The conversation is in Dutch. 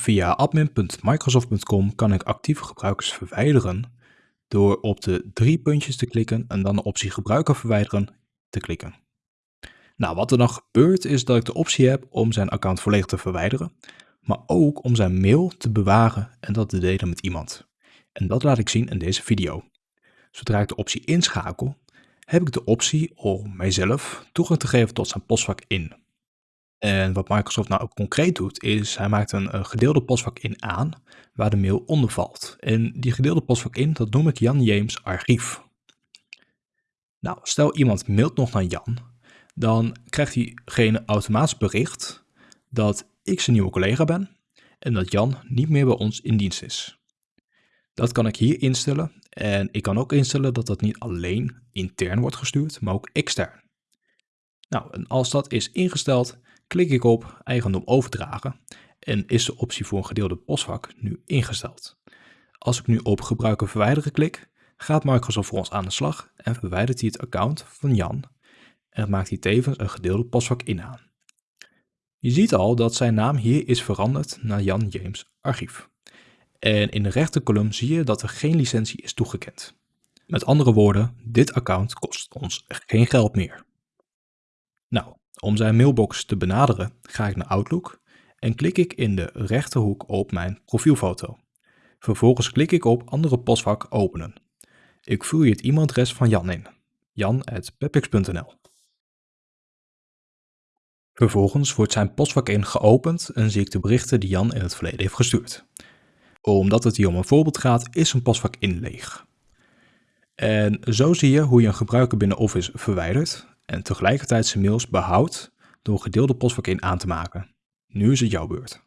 Via admin.microsoft.com kan ik actieve gebruikers verwijderen door op de drie puntjes te klikken en dan de optie gebruiker verwijderen te klikken. Nou, wat er dan gebeurt is dat ik de optie heb om zijn account volledig te verwijderen, maar ook om zijn mail te bewaren en dat te delen met iemand. En dat laat ik zien in deze video. Zodra ik de optie inschakel, heb ik de optie om mijzelf toegang te geven tot zijn postvak in. En wat Microsoft nou ook concreet doet, is hij maakt een gedeelde postvak in aan waar de mail onder valt. En die gedeelde postvak in, dat noem ik Jan James archief. Nou, stel iemand mailt nog naar Jan, dan krijgt diegene automatisch bericht dat ik zijn nieuwe collega ben en dat Jan niet meer bij ons in dienst is. Dat kan ik hier instellen en ik kan ook instellen dat dat niet alleen intern wordt gestuurd, maar ook extern. Nou, en als dat is ingesteld, klik ik op eigendom overdragen en is de optie voor een gedeelde postvak nu ingesteld. Als ik nu op gebruiker verwijderen klik, gaat Microsoft voor ons aan de slag en verwijdert hij het account van Jan en maakt hij tevens een gedeelde postvak in aan. Je ziet al dat zijn naam hier is veranderd naar Jan James Archief. En in de rechterkolom zie je dat er geen licentie is toegekend. Met andere woorden, dit account kost ons geen geld meer. Nou, om zijn mailbox te benaderen ga ik naar Outlook en klik ik in de rechterhoek op mijn profielfoto. Vervolgens klik ik op andere postvak openen. Ik vul hier het e-mailadres van Jan in, jan.pepix.nl. Vervolgens wordt zijn postvak in geopend en zie ik de berichten die Jan in het verleden heeft gestuurd. Omdat het hier om een voorbeeld gaat, is een postvak in leeg. En zo zie je hoe je een gebruiker binnen Office verwijdert en tegelijkertijd zijn mails behoudt door gedeelde postvak in aan te maken. Nu is het jouw beurt.